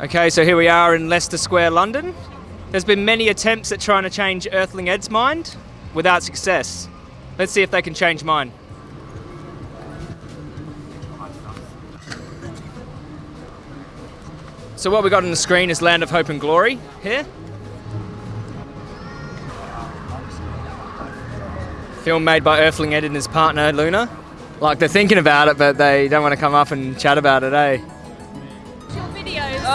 Okay, so here we are in Leicester Square, London. There's been many attempts at trying to change Earthling Ed's mind without success. Let's see if they can change mine. So what we got on the screen is Land of Hope and Glory here. Film made by Earthling Ed and his partner Luna. Like they're thinking about it, but they don't want to come up and chat about it, eh?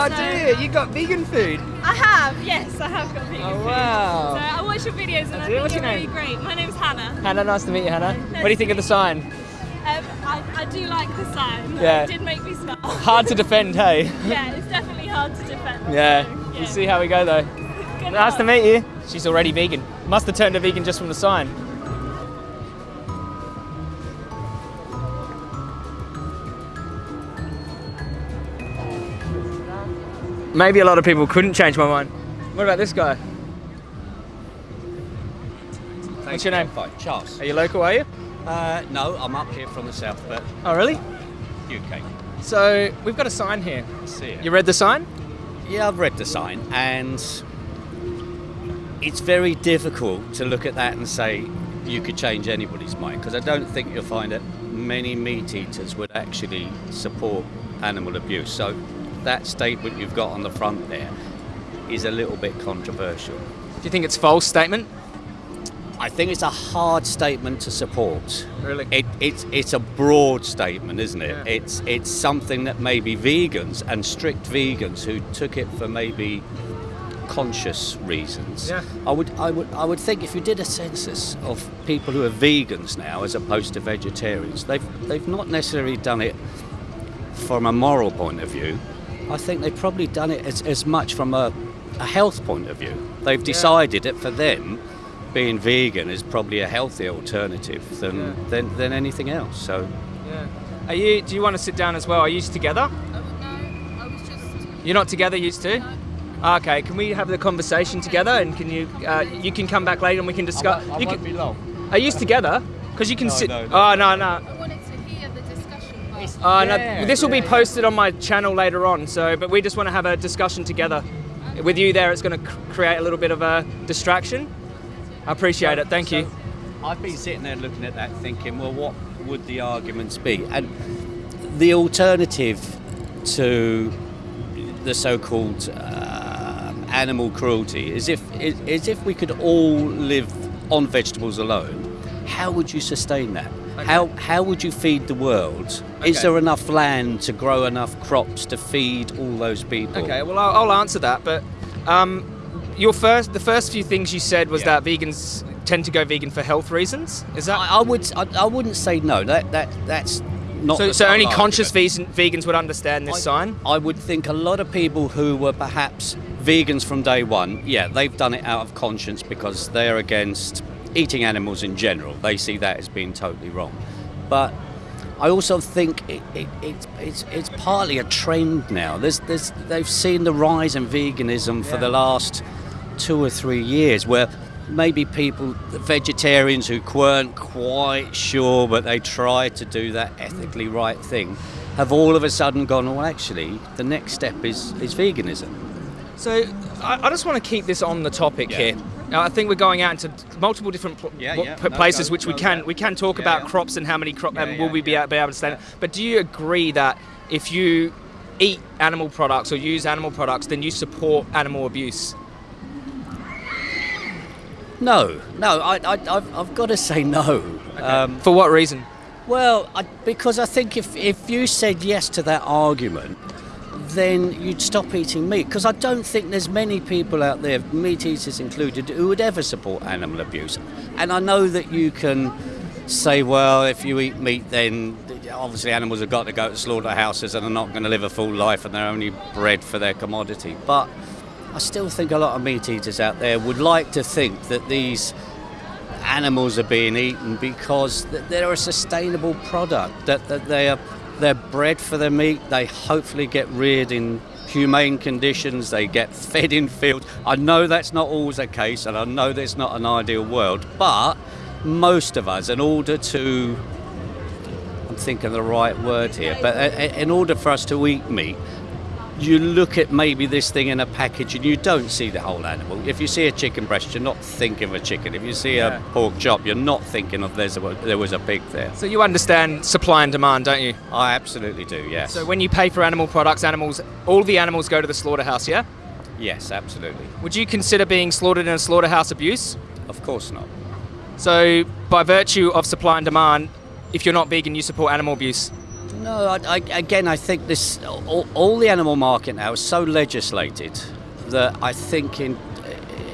Oh so- dear, you got vegan food. I have, yes, I have got vegan Oh food. wow. So I watch your videos and I it. think What's you're your really great. My name's Hannah. Hannah, nice to meet you, Hannah. What do you think of the sign? Um, I, I do like the sign. Yeah. It did make me smile. Hard to defend, hey? yeah, it's definitely hard to defend. Yeah. so, We'll see how we go though. Nice to meet you. She's already vegan. Must have turned her vegan just from the sign. Maybe a lot of people couldn't change my mind. What about this guy? What's your name? Fine, Charles. Are you local, are you? Uh, no, I'm up here from the south, but Oh, really? UK. So, we've got a sign here. See it. You read the sign? Yeah, I've read the sign, and it's very difficult to look at that and say you could change anybody's mind because I don't think you'll find that many meat eaters would actually support animal abuse. So that statement you've got on the front there is a little bit controversial. Do you think it's a false statement? I think it's a hard statement to support. Really? It, it's it's a broad statement, isn't it? Yeah. It's it's something that maybe vegans and strict vegans who took it for maybe conscious reasons. Yeah. I would I would I would think if you did a census of people who are vegans now as opposed to vegetarians, they've they've not necessarily done it from a moral point of view. I think they've probably done it as, as much from a, a health point of view. They've decided that for them, being vegan is probably a healthier alternative than, Yeah. than, than anything else. So Yeah. Are you? Do you want to sit down as well? Are you together? No, I was just. You're not together, used to. Okay. Can we have the conversation together? And can you? Uh, you can come back later and we can discuss. you can, be long. Are you together? Because you can No, sit. no, no. Oh no no. Discussion. But Oh Yeah, no. This will be yeah, yeah. posted on my channel later on. So, but we just want to have a discussion together. With you there, it's going to create a little bit of a distraction. I appreciate it. Thank you. I've been sitting there looking at that thinking, well, what would the arguments be? And the alternative to the so-called uh, animal cruelty is if is, is if we could all live on vegetables alone. How would you sustain that? How how would you feed the world? Is there enough land to grow enough crops to feed all those people? Okay, well, I'll, I'll answer that. But um, your first, the first few things you said was Yeah. that vegans tend to go vegan for health reasons. Is that I, I would I, I wouldn't say no. That that that's not. so? So only conscious argument. vegan, vegans would understand this I- sign. I would think a lot of people who were perhaps vegans from day one, yeah, they've done it out of conscience because they're against eating animals in general. They see that as being totally wrong. But I also think it, it, it's it's, it's partly a trend now. There's, there's, they've seen the rise in veganism for the last two or three years where maybe people, the vegetarians who weren't quite sure but they tried to do that ethically right thing, have all of a sudden gone, well, actually, the next step is, is veganism. So I, I just want to keep this on the topic Yeah. here. Now, I think we're going out into multiple different pl- Yeah, yeah. p- No, places no, which we can yeah. we can talk Yeah, about yeah. crops and how many crops Yeah, and will we be, yeah. be able to stand. But do you agree that if you eat animal products or use animal products, then you support animal abuse? No, no, I, I, I've, I've got to say no. Um, For what reason? Well, I, because I think if, if you said yes to that argument, then you'd stop eating meat. Because I don't think there's many people out there, meat eaters included, who would ever support animal abuse. And I know that you can say, well, if you eat meat, then obviously animals have got to go to slaughterhouses and are not going to live a full life and they're only bred for their commodity. But I still think a lot of meat eaters out there would like to think that these animals are being eaten because they're a sustainable product that, that they are they're bred for their meat they hopefully get reared in humane conditions they get fed in fields. I know that's not always the case and i know that's not an ideal world but most of us in order to i'm thinking the right word here but uh, in order for us to eat meat you look at maybe this thing in a package and you don't see the whole animal. If you see a chicken breast, you're not thinking of a chicken. If you see Yeah. a pork chop, you're not thinking of there's a, there was a pig there. So you understand supply and demand, don't you? I absolutely do. Yes. So when you pay for animal products, animals, all the animals go to the slaughterhouse, yeah? yes, absolutely. Would you consider being slaughtered in a slaughterhouse abuse? Of course not. So by virtue of supply and demand, if you're not vegan, you support animal abuse. No, I, I, again, I think this all, all the animal market now is so legislated that I think in,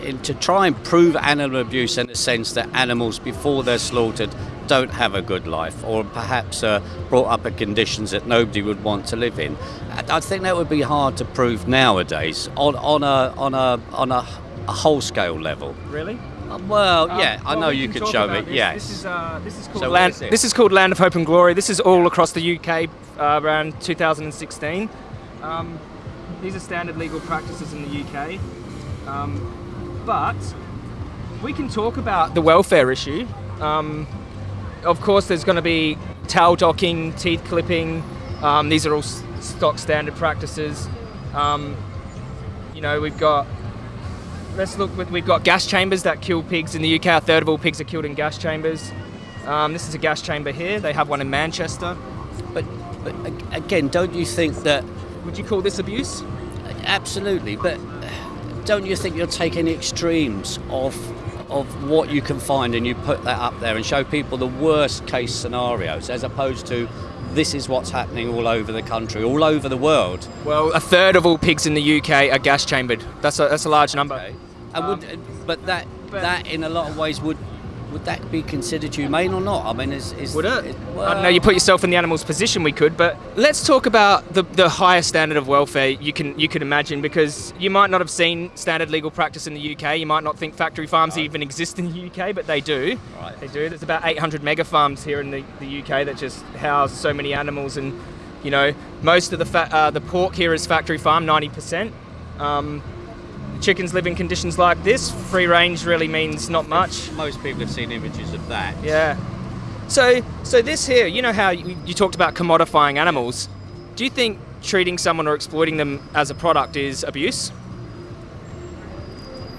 in to try and prove animal abuse in the sense that animals before they're slaughtered don't have a good life or perhaps uh, brought up in conditions that nobody would want to live in. I, I think that would be hard to prove nowadays on, on a on a on a, a whole scale level. Really? Uh, Well, yeah, I know you could show me. Yes. This is uh, this is called So land. This is called Land of Hope and Glory. This is all across the UK uh, around 2016. Um, these are standard legal practices in the UK, um, but we can talk about the welfare issue. Um, of course, there's going to be tail docking, teeth clipping. Um, these are all stock standard practices. Um, you know, we've got let's look. With, we've got gas chambers that kill pigs in the UK. A third of all pigs are killed in gas chambers. Um, this is a gas chamber here. They have one in Manchester. But, but again, don't you think that Would you call this abuse? Absolutely, but don't you think you're taking extremes of of what you can find and you put that up there and show people the worst case scenarios as opposed to this is what's happening all over the country, all over the world. Well, a third of all pigs in the UK are gas chambered. That's a, that's a large number. Okay. And would, but that but- that in a lot of ways would would that be considered humane or not? I mean, is, is Would it? is- I don't know. You put yourself in the animal's position. We could, but let's talk about the, the highest standard of welfare you can you can imagine because you might not have seen standard legal practice in the UK. You might not think factory farms even exist in the UK, but they do. Right. They do. There's about 800 mega farms here in the, the UK that just house so many animals, and you know most of the fa- uh, the pork here is factory farm, 90%. Um, chickens live in conditions like this. Free range really means not much. Most people have seen images of that. Yeah. So, so this here, you know how you, you talked about commodifying animals. Do you think treating someone or exploiting them as a product is abuse?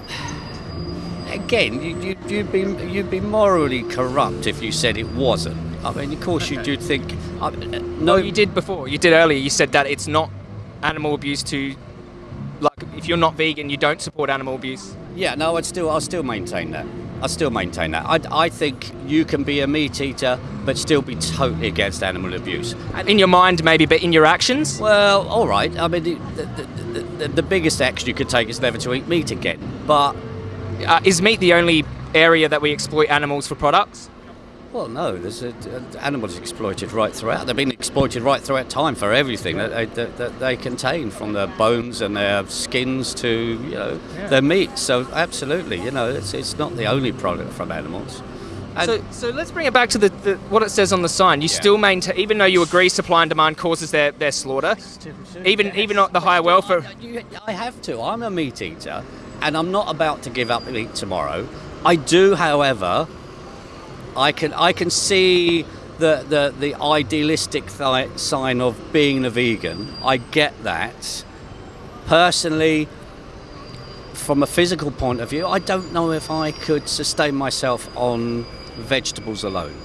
Again, you, you, you'd be you'd be morally corrupt if you said it wasn't. I mean, of course, you do think. Uh, no, No, you did before. You did earlier. You said that it's not animal abuse to, like, if you're not vegan, you don't support animal abuse. Yeah, no, I'd still, I'll still maintain that. I still maintain that. I, I think you can be a meat eater, but still be totally against animal abuse. In your mind, maybe, but in your actions. well, all right. I mean, the, the, the, the, the biggest action you could take is never to eat meat again. But Uh, is meat the only area that we exploit animals for products? Well, no, there's a, animals exploited right throughout. They've been exploited right throughout time for everything that, they, that, that they contain, from their bones and their skins to you know Yeah. their meat. So absolutely, you know, it's, it's not the only product from animals. And- So, so let's bring it back to the, the what it says on the sign. You Yeah. still maintain, even though you agree supply and demand causes their, their slaughter, even even at the higher welfare. I have to. I'm a meat eater, and I'm not about to give up meat tomorrow. I do, however, I can I can see the the, the idealistic th- sign of being a vegan. I get that. Personally, from a physical point of view, I don't know if I could sustain myself on vegetables alone.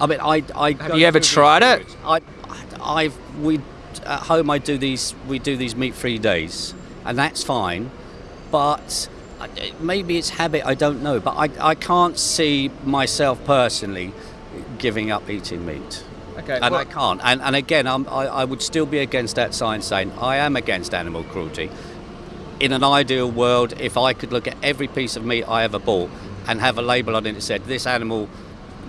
I mean, I, I Have you ever tried it? I, I, I've we at home. I do these. We do these meat-free days, and that's fine. But maybe it's habit. I don't know. But I, I can't see myself personally giving up eating meat. Okay, And well- I can't. And, and again, I'm, I, I would still be against that sign saying I am against animal cruelty. In an ideal world, if I could look at every piece of meat I ever bought and have a label on it that said this animal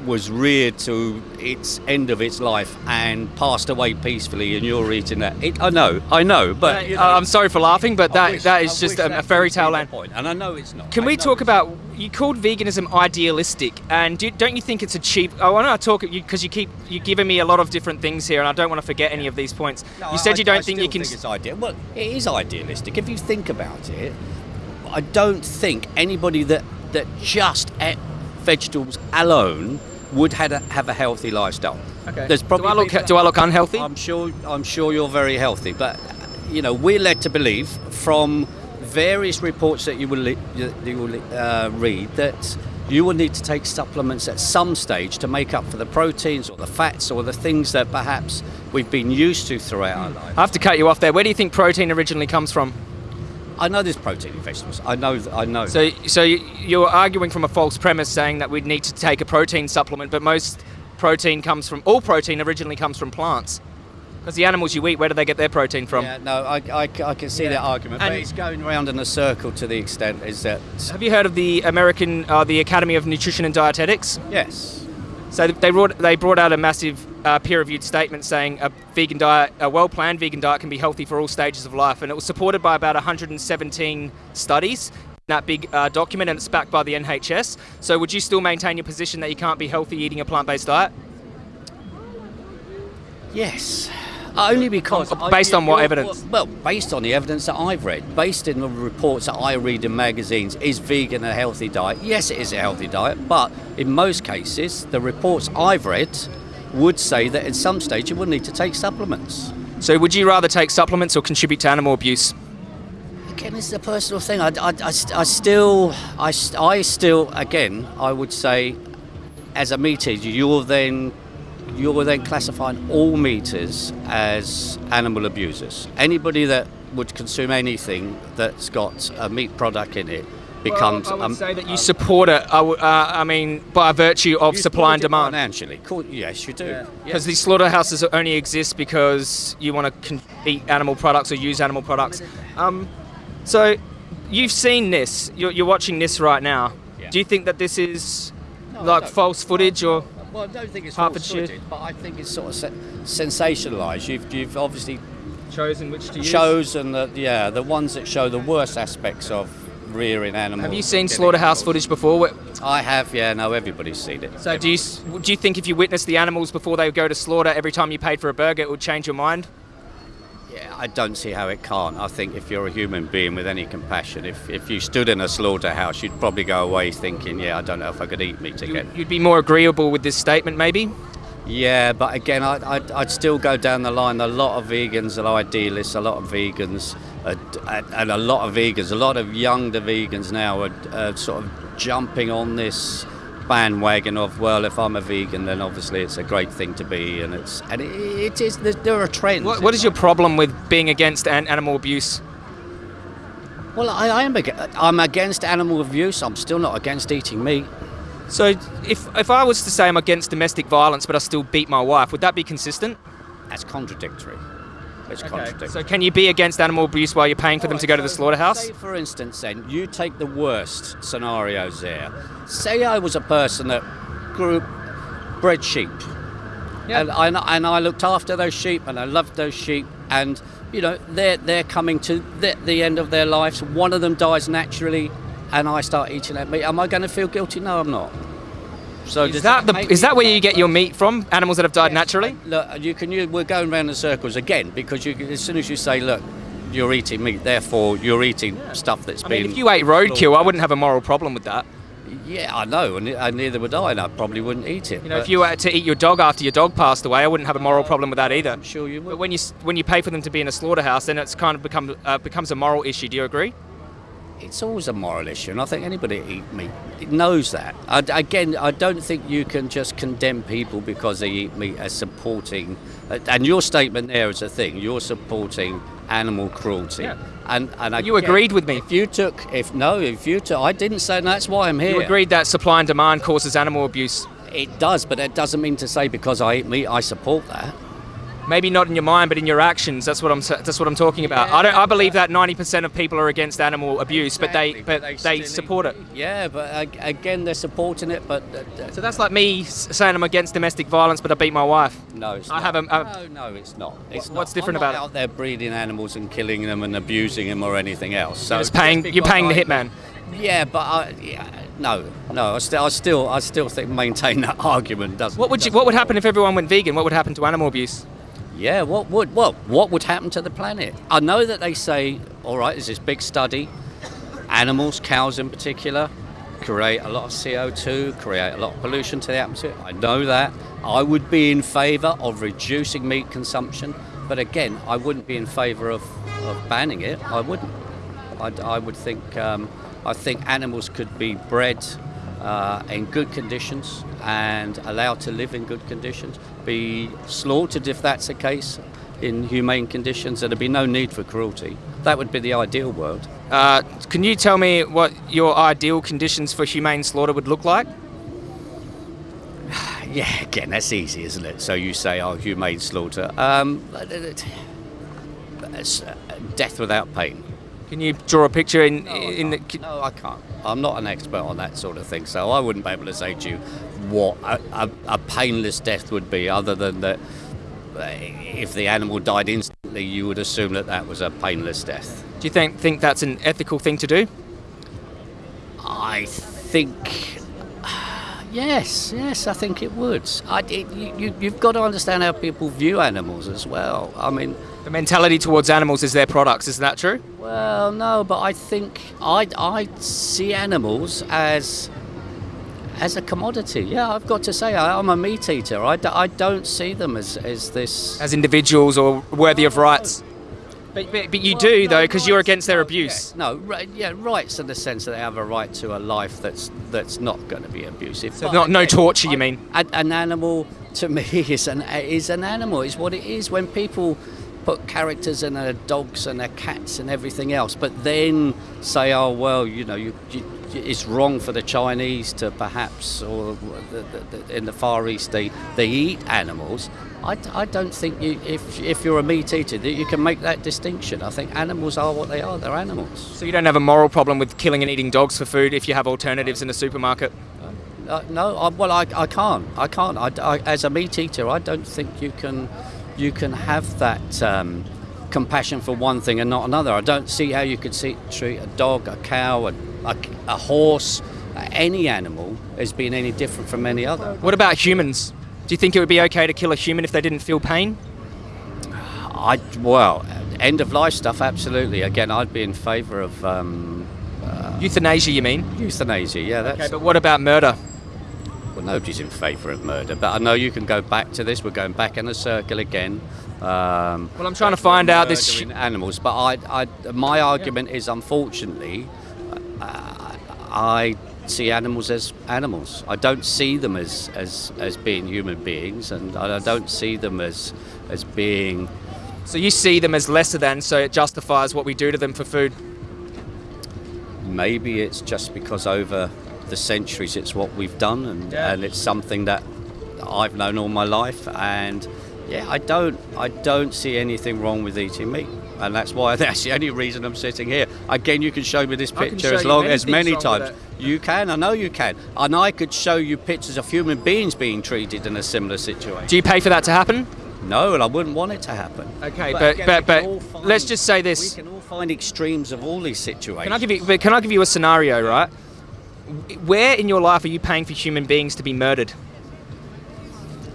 was reared to its end of its life and passed away peacefully, and you're eating that. It, I know, I know, but you know, I'm sorry for laughing, but that wish- that I just a, a fairy tale land. point, and I know it's not. Can I we talk not. about you called veganism idealistic, and do, don't you think it's a cheap? I want to talk because you keep you giving me a lot of different things here, and I don't want to forget any of these points. No, you said I- you don't think you can. it's ideal. Well, it is idealistic if you think about it. I don't think anybody that that just ate vegetables alone would had a, have a healthy lifestyle. Okay. There's probably do I look people- do I look unhealthy? I'm sure I'm sure you're very healthy, but you know, we're led to believe from various reports that you will, li- you will uh, read that you will need to take supplements at some stage to make up for the proteins or the fats or the things that perhaps we've been used to throughout our life. I have to cut you off there. Where do you think protein originally comes from? I know there's protein in vegetables. I know. I know. So, so you- you're arguing from a false premise, saying that we'd need to take a protein supplement, but most protein comes from all protein originally comes from plants. Because the animals you eat, where do they get their protein from? yeah, no, I, I, I can see that argument, And- but it's going around in a circle to the extent is that Have you heard of the American, uh, the Academy of Nutrition and Dietetics? yes, So they brought they brought out a massive uh, peer-reviewed statement saying a vegan diet, a well-planned vegan diet, can be healthy for all stages of life, and it was supported by about 117 studies. in That big uh, document, and it's backed by the NHS. So, would you still maintain your position that you can't be healthy eating a plant-based diet? yes. Only because based on what evidence? Well, based on the evidence that I've read, based in the reports that I read in magazines, is vegan a healthy diet? Yes, it is a healthy diet, but in most cases, the reports I've read would say that at some stage you will need to take supplements. So, would you rather take supplements or contribute to animal abuse? Again, it's a personal thing. I, I, I, I still, I, I still, again, I would say, as a meat eater, you're then, you're then classifying all meat eaters as animal abusers. Anybody that would consume anything that's got a meat product in it becomes. Well, I would um, say that you um, support it. I, w- uh, I mean, by virtue of supply and demand. Financially, Cool, yes, you do. Because these slaughterhouses only exist because you want to con- eat animal products or use animal products. Um, so you've seen this. You're, you're watching this right now. Yeah. Do you think that this is No, like false footage or? Well, I don't think it's Hertfordshire. false-footed, but I think it's sort of se- sensationalised. You've, you've obviously chosen which to use. chosen the yeah the ones that show the worst aspects of rearing animals. Have you seen slaughterhouse footage before? I have, yeah. No, everybody's seen it. So do you do you think if you witnessed the animals before they go to slaughter every time you paid for a burger, it would change your mind? I don't see how it can't. I think if you're a human being with any compassion, if, if you stood in a slaughterhouse, you'd probably go away thinking, yeah, I don't know if I could eat meat again. You'd be more agreeable with this statement, maybe. Yeah, but again, I, I'd, I'd still go down the line. A lot of vegans are idealists, a lot of vegans, are, and a lot of vegans, a lot of younger vegans now are, are sort of jumping on this bandwagon of, well, if I'm a vegan, then obviously it's a great thing to be, and it's and it, it is. There are trends. What, what is your problem with being against an- animal abuse? Well, I, I am. I'm against animal abuse. I'm still not against eating meat. So, if if I was to say I'm against domestic violence, but I still beat my wife, would that be consistent? That's contradictory. It's contradictory. So, can you be against animal abuse while you're paying for them to go to the slaughterhouse? Say, for instance, then you take the worst scenarios there. Say I was a person that grew, bred sheep, Yeah. and, I, and I looked after those sheep, and I loved those sheep, and you know they're they're coming to the, the end of their lives. One of them dies naturally, and I start eating that meat. Am I going to feel guilty? No, I'm not. So Is that the is that where you get your meat from? Animals that have died Yes, naturally? Look, you can. You, we're going round in circles again because you, as soon as you say, "Look, you're eating meat," therefore you're eating stuff that's I been. mean, if you ate roadkill, I wouldn't have a moral problem with that. Yeah, I know, and, and neither would I, and I probably wouldn't eat it. You know, if you were to eat your dog after your dog passed away, I wouldn't have a moral problem with that either. I'm sure you would. But when you when you pay for them to be in a slaughterhouse, then it's kind of become uh, becomes a moral issue. Do you agree? It's always a moral issue, and I think anybody eat meat knows that. I, again, I don't think you can just condemn people because they eat meat as supporting. uh, And your statement there is a thing. You're supporting animal cruelty. Yeah. And and You again, agreed with me. If you took, if no, if you took, I didn't say and that's why I'm here. You agreed that supply and demand causes animal abuse. It does, but that doesn't mean to say because I eat meat, I support that. Maybe not in your mind, but in your actions. That's what I'm. That's what I'm talking about. I don't. I believe that 90% of people are against animal abuse, but they but they, eat support it. Yeah, but again, they're supporting it, but uh, So that's like me saying I'm against domestic violence, but I beat my wife. no, it's I not. have a- a- no, no, it's not. It's What's not. different I'm not about it? out there breeding animals and killing them and abusing them or anything else. So Just paying. You're paying the hitman. Yeah, but I, yeah, no, no. I still, I still, I still think maintain that argument doesn't. What would you? What would happen if everyone went vegan? What would happen to animal abuse? Yeah, what would well, what would happen to the planet? I know that they say, all right, there's this big study. Animals, cows in particular, create a lot of CO2, create a lot of pollution to the atmosphere. I know that. I would be in favour of reducing meat consumption but again, I wouldn't be in favour of, of banning it. I wouldn't. I, I would think um, I think animals could be bred uh, in good conditions and allowed to live in good conditions, be slaughtered if that's the case in humane conditions. There'd be no need for cruelty. That would be the ideal world. Uh, can you tell me what your ideal conditions for humane slaughter would look like? Yeah, again, that's easy, isn't it? So you say, oh, humane slaughter. Um, it's, uh, death without pain. Can you draw a picture in No, I in the, no, I can't. I'm not an expert on that sort of thing, so I wouldn't be able to say to you what a, a, a painless death would be, other than that uh, if the animal died instantly, you would assume that that was a painless death. Do you think think that's an ethical thing to do? I think. Yes, yes, I think it would. I, it, you, you've got to understand how people view animals as well. I mean, The mentality towards animals is their products. Is that true? Well, no, but I think I I see animals as as a commodity. Yeah, I've got to say I, I'm a meat eater. I, d- I don't see them as as this. As individuals or worthy of rights? But, but, but you do though, because you're against their abuse. No, right, yeah, rights in the sense that they have a right to a life that's that's not going to be abusive. So But not no torture, you mean? An, an animal to me is an is an animal. Is what it is. When people put characters in their dogs and their cats and everything else, but then say, oh well, you know, you, you, it's wrong for the Chinese to perhaps, or the, the, the, in the Far East they they eat animals. I, I don't think you, if if you're a meat eater that you can make that distinction. I think animals are what they are. They're animals. So you don't have a moral problem with killing and eating dogs for food if you have alternatives in the supermarket? Uh, no, I, well, I, I can't. I can't. I, I- as a meat eater, I don't think you can, you can have that um, compassion for one thing and not another. I don't see how you could see, treat a dog, a cow, a, a, a horse, uh, any animal as being any different from any other. What about humans? Do you think it would be okay to kill a human if they didn't feel pain? I well, end of life stuff, absolutely. Again, I'd be in favour of um, Euthanasia, you mean? euthanasia. Yeah, that's. Okay, but what about murder? Nobody's in favour of murder, but I know you can go back to this. We're going back in a circle again. Um, Well, I'm trying to find out this. animals, but I, I, my argument is, unfortunately, uh, I see animals as animals. I don't see them as, as, as being human beings, and I don't see them as as being. So you see them as lesser than, so it justifies what we do to them for food. Maybe it's just because over the centuries it's what we've done, and, Yeah. and it's something that I've known all my life. And yeah, I don't, I don't see anything wrong with eating meat, and that's why that's the only reason I'm sitting here. Again, you can show me this picture as long as many times. You can, I know you can, and I could show you pictures of human beings being treated in a similar situation. Do you pay for that to happen? No, and I wouldn't want it to happen. Okay, but again, but but find- let's just say this. We can all find extremes of all these situations. Can I give you? But can I give you a scenario, right? Where in your life are you paying for human beings to be murdered?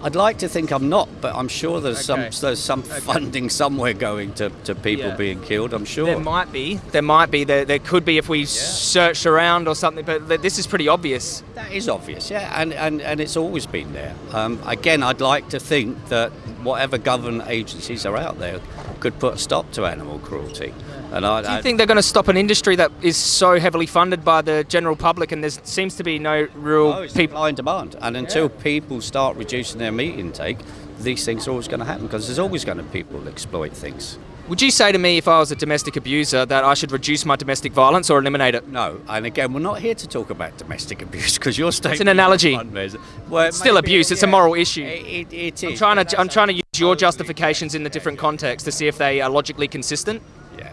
I'd like to think I'm not, but I'm sure there's Okay. some there's some funding somewhere going to, to people Yeah. being killed. I'm sure. There might be. There might be. There, there could be if we searched around or something. But this is pretty obvious. that is obvious, yeah, and, and, and it's always been there. Um, again, I'd like to think that whatever government agencies are out there could put a stop to animal cruelty. And I, Do you think they're going to stop an industry that is so heavily funded by the general public, and there seems to be no real No, people? supply and demand. And until people start reducing their meat intake, these things are always going to happen because there's always going to be people exploit things. Would you say to me, if I was a domestic abuser, that I should reduce my domestic violence or eliminate it? No, and again, we're not here to talk about domestic abuse because you're an analogy. Well, It's still abuse. It's a moral issue. It, it I'm trying to. I'm trying to use your justifications in the different contexts to see if they are logically consistent.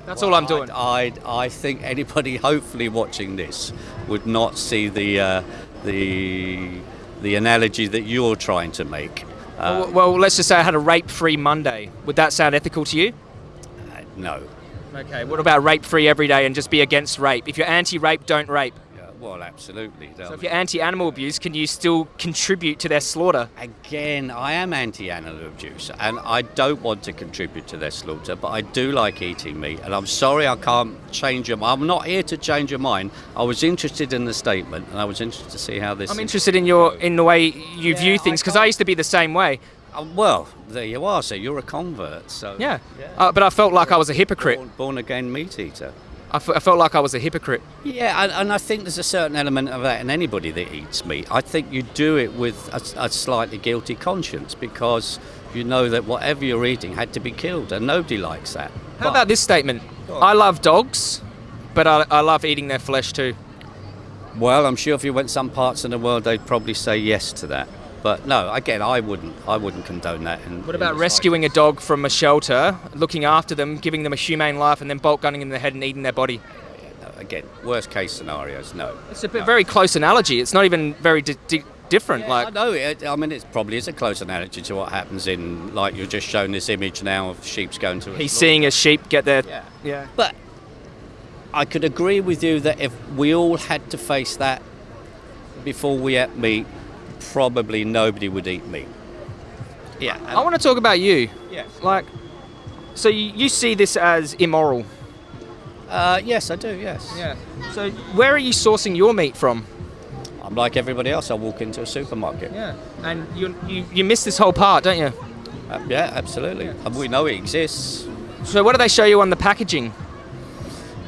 That's well, all I'm doing. I, I, I think anybody hopefully watching this would not see the uh, the the analogy that you're trying to make. Uh, well, well, let's just say I had a rape-free Monday. Would that sound ethical to you? no. Okay. What about rape-free every day and just be against rape? If you're anti-rape, don't rape. Yeah, well, absolutely. So if you're anti-animal abuse, can you still contribute to their slaughter? Again, I am anti-animal abuse, and I don't want to contribute to their slaughter, but I do like eating meat, and I'm sorry I can't change your mind. I'm not here to change your mind. I was interested in the statement, and I was interested to see how this. I'm interested in your in the way you view things because I can't- used to be the same way. Uh, well, there you are. So you're a convert. So Yeah. Uh, but I felt like I was a hypocrite. born, born again meat eater. I, f- I felt like I was a hypocrite. Yeah, and, and I think there's a certain element of that in anybody that eats meat. I think you do it with a, a slightly guilty conscience because you know that whatever you're eating had to be killed, and nobody likes that. How But- about this statement? I love dogs, but I, I love eating their flesh too. Well, I'm sure if you went some parts of the world, they'd probably say yes to that. But no, again, I wouldn't. I wouldn't condone that. In, What about rescuing a dog from a shelter, looking after them, giving them a humane life, and then bolt gunning them in the head and eating their body? No, again, worst case scenarios, no. It's a bit No. very close analogy. It's not even very di- di- different. Yeah, like I know. It, I mean, it probably is a close analogy to what happens in, like you're just showing this image now of sheep's going to. A he's seeing a sheep get there. Yeah. yeah. But I could agree with you that if we all had to face that before we ate meat, probably nobody would eat me. Yeah. I want to talk about you. Yes. Like, so you, you see this as immoral. Uh, yes, I do. Yes. Yeah. So where are you sourcing your meat from? I'm like everybody else. I walk into a supermarket. Yeah. And you you, you miss this whole part, don't you? Uh, yeah, absolutely. And we know it exists. So what do they show you on the packaging?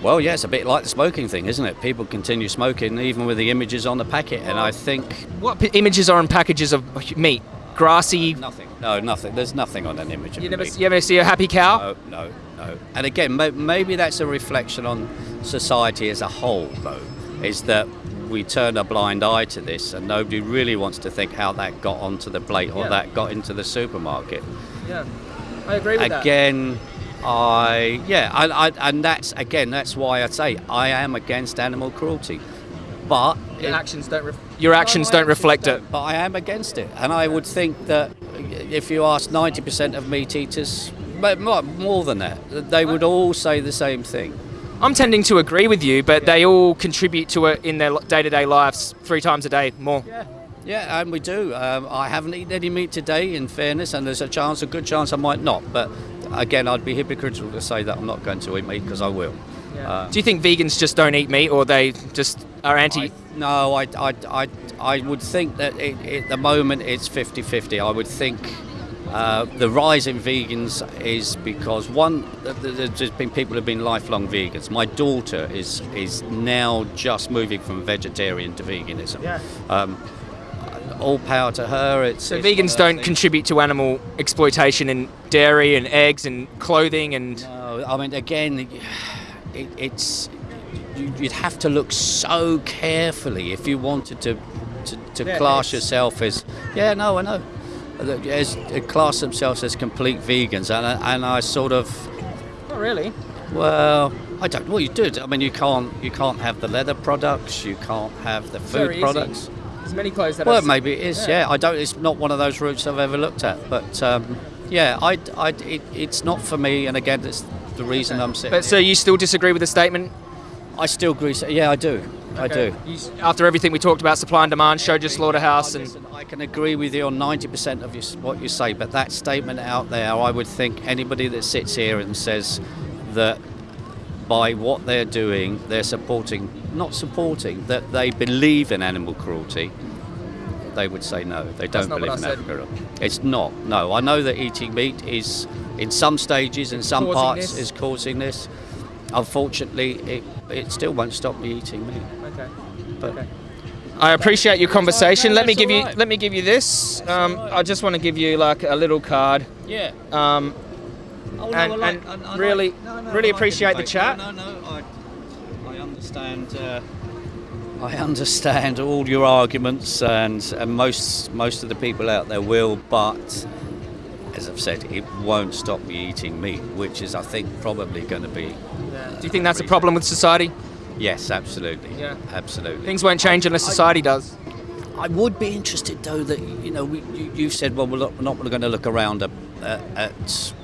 Well, yeah, it's a bit like the smoking thing, isn't it? People continue smoking even with the images on the packet, and I think What p- images are on packages of meat? Grassy. nothing. No, nothing. There's nothing on an image of You never, meat. you ever see a happy cow? No, no, no. And again, maybe that's a reflection on society as a whole, though, is that we turn a blind eye to this, and nobody really wants to think how that got onto the plate or Yeah. that got into the supermarket. Yeah. I agree with that. again, I yeah, I, I, and that's again that's why I say I am against animal cruelty, but. Your it- actions don't. Ref- your actions no, don't I reflect don't, it. But I am against it, and I would think that if you ask 90% of meat eaters, but more, more than that, they would all say the same thing. I'm tending to agree with you, but they all contribute to it in their day-to-day lives three times a day more. Yeah. Yeah, and we do. Um, I haven't eaten any meat today, in fairness, and there's a chance, a good chance, I might not. But again, I'd be hypocritical to say that I'm not going to eat meat because I will. Uh, Do you think vegans just don't eat meat, or they just are anti? I, no, I, I, I, I would think that it, it, at the moment it's 50 50. I would think uh, the rise in vegans is because one, th- th- there's just been people who have been lifelong vegans. My daughter is is now just moving from vegetarian to veganism. Yeah. Um, all power to her. It's so it's vegans don't contribute to animal exploitation in dairy and eggs and clothing and. No, I mean, again, it, it's you- you'd have to look so carefully if you wanted to to, to Yeah, class yourself as yeah, no, I know, as class themselves as complete vegans, and I, and I sort of Not really. well, I don't. Well, you do. I mean, you can't you can't have the leather products, you can't have the Very food easy. There's many clothes that Well, are. maybe it is. Yeah. Yeah. I don't. It's not one of those routes I've ever looked at. But um, yeah, I, I, it, it's not for me. And again, that's the reason I'm sitting. But so you still disagree with the statement? I still agree. so- Yeah, I do. I do. You after everything we talked about, supply and demand, showed your slaughterhouse, and listen, I can agree with you on 90% of your, what you say, but that statement out there, I would think anybody that sits here and says that by what they're doing, they're supporting, not supporting, that they believe in animal cruelty, they would say no. They don't not believe in animal cruelty. It's not. No, I know that eating meat is, in some stages, in some parts, this. is causing this. Unfortunately, it, it still won't stop me eating meat. okay. But I appreciate your conversation. no, let me that's give you let me give you this. Um, I just want to give you like a little card. yeah. Um, Oh, And- and really- really appreciate the chat. No, no, no, I, I understand. Uh, I understand all your arguments, and, and most most of the people out there will. But as I've said, it won't stop me eating meat, which is, I think, probably going to be. do you think that's a problem with society? Yes, absolutely. Yeah. absolutely. Things won't change unless society does. I would be interested, though, that you know, we, you, you said, well, we're not, we're not going to look around at, at, at you know,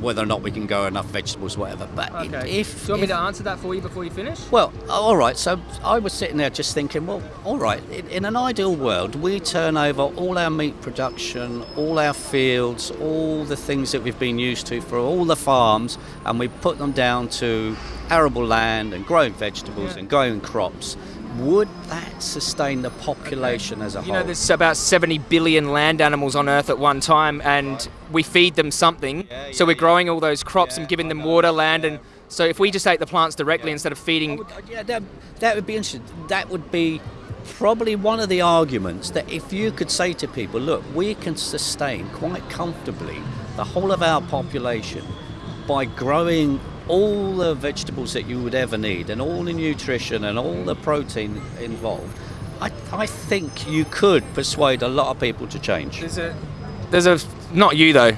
whether or not we can grow enough vegetables, whatever. But Okay. if, do you want me to answer that for you before you finish? Well, all right. So I was sitting there just thinking, well, all right. In, in an ideal world, we turn over all our meat production, all our fields, all the things that we've been used to for all the farms, and we put them down to arable land and growing vegetables Yeah. and growing crops. Would that sustain the population as a You whole? You know, there's about 70 billion land animals on Earth at one time, and we feed them something. Yeah, so we're yeah. growing all those crops Yeah, and giving them water, land, yeah. and so if we just ate the plants directly instead of feeding, would- uh, yeah, that, that would be interesting. That would be probably one of the arguments that if you could say to people, look, we can sustain quite comfortably the whole of our population by growing all the vegetables that you would ever need and all the nutrition and all the protein involved. I, I think you could persuade a lot of people to change. there's a, there's a, not you though.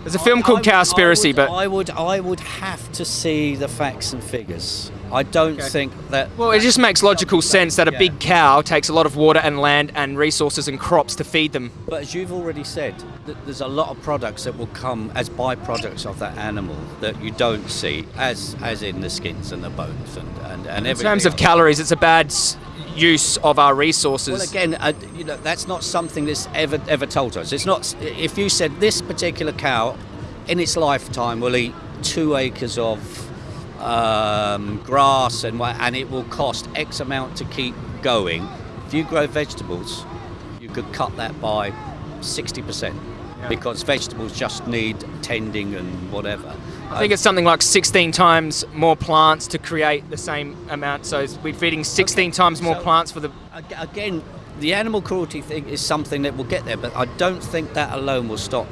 There's a film I- called Cowspiracy, but I would I would have to see the facts and figures. I don't Okay. think that well, it just makes logical sense that a Yeah. big cow takes a lot of water and land and resources and crops to feed them. But as you've already said, th- there's a lot of products that will come as byproducts of that animal that you don't see, as as in the skins and the bones and and, and In terms of calories, it's a bad s- use of our resources. Well, again, uh, you know, that's not something that's ever ever told to us. It's not. If you said this particular cow, in its lifetime, will eat two acres of um, grass and wha- and it will cost X amount to keep going. If you grow vegetables, you could cut that by sixty percent because vegetables just need tending and whatever. I think it's something like 16 times more plants to create the same amount. So we're feeding 16 times more so- plants for the. Again, the animal cruelty thing is something that will get there, but I don't think that alone will stop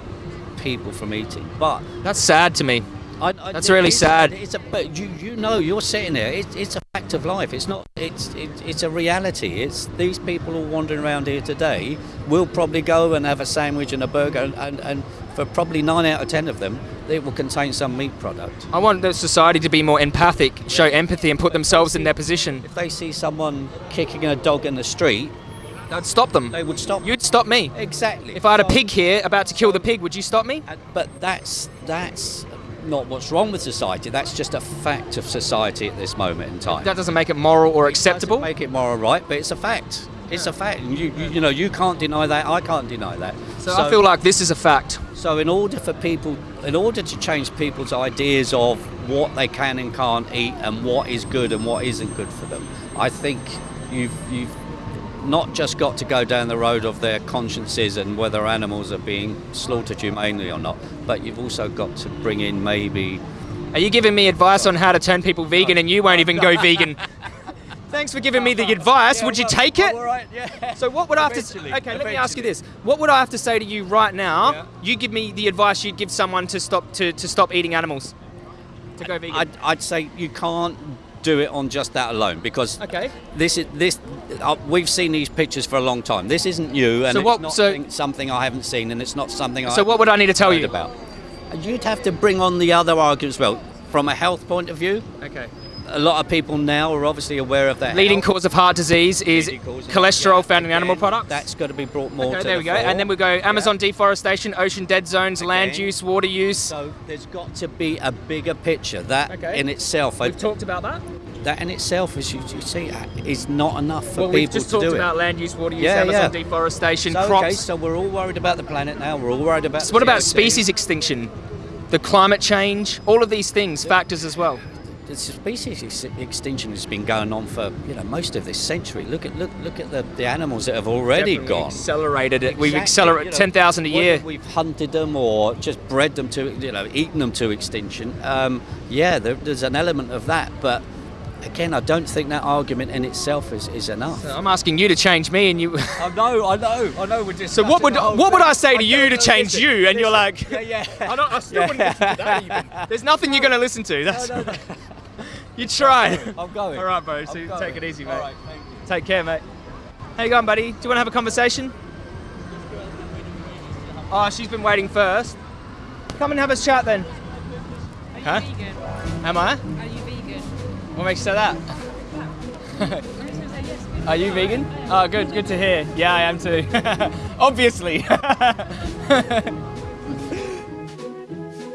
people from eating. But That's sad to me. I, I, That's really it's- sad. It's a, but you, you know, you're sitting there. It, it's a fact of life. It's not. It's it, it's a reality. It's these people all wandering around here today will probably go and have a sandwich and a burger, and, and, and for probably nine out of ten of them, it will contain some meat product. I want the society to be more empathic, show empathy, and put themselves in their position. If they see someone kicking a dog in the street, I'd stop them. they would stop. You'd stop me. exactly. If I had a pig here about to kill the pig, would you stop me? But that's that's not what's wrong with society. That's just a fact of society at this moment in time. That doesn't make it moral or Doesn't acceptable. make it moral right, but it's a fact. It's a fact. And You, you, you know, you can't deny that. I can't deny that. So I feel like this is a fact. so. In order for people, in order to change people's ideas of what they can and can't eat, and what is good and what isn't good for them, I think you've you've not just got to go down the road of their consciences and whether animals are being slaughtered humanely or not, but you've also got to bring in maybe Are you giving me advice on how to turn people vegan and you won't even go vegan? Thanks for giving me the advice. Would you take it? All right, yeah. So what would I have to? Eventually, Okay, let me ask you this: What would I have to say to you right now? You give me the advice you'd give someone to stop to, to stop eating animals, to go vegan. I'd, I'd say you can't do it on just that alone because okay. this is this. Uh, we've seen these pictures for a long time. This isn't new, and So it's not so- something I haven't seen, and it's not something I. So what would I need to tell you? about? You'd have to bring on the other arguments. Well, from a health point of view, Okay. A lot of people now are obviously aware of that. Leading cause of heart disease is Leading cause of- cholesterol found in animal again, products. That's got to be brought more okay, to there the we go. And then we go Amazon Yeah. deforestation, ocean dead zones, land use, water use. So there's got to be a bigger picture. That Okay. in itself, I, We've talked about that. that in itself, as you, you see, uh, is not enough for well, we've people just to talked do it. about land use, water use, Yeah, Amazon yeah. deforestation, So, crops. okay, so we're all worried about the planet now. We're all worried about. So what about CO2. species extinction? The climate change, all of these things, factors as well. The species ex- extinction has been going on for you know most of this century. Look at look look at the, the animals that have already Definitely gone. Accelerated it. We've accelerated you know, 10,000 a year. We've hunted them or just bred them to you know eaten them to extinction. Um, yeah, there, there's an element of that, but again, I don't think that argument in itself is, is enough. I'm asking you to change me, and you. I know, I know, I know. We're just So what would what would I say to you to change you? And you're like, yeah, yeah. I don't. I still wouldn't listen to that even. There's nothing you're going to listen to. That's. You try. I'm going. All right, bro. So I'm take going. it easy, mate. All right, thank you. Take care, mate. How you going, buddy? Do you want to have a conversation? Oh, she's been waiting first. Come and have a chat then. Are you Huh? vegan? Am I? Are you vegan? What makes you say that? I'm just gonna say yes. Are you vegan? Oh, good. Good to hear. Yeah, I am too. Obviously.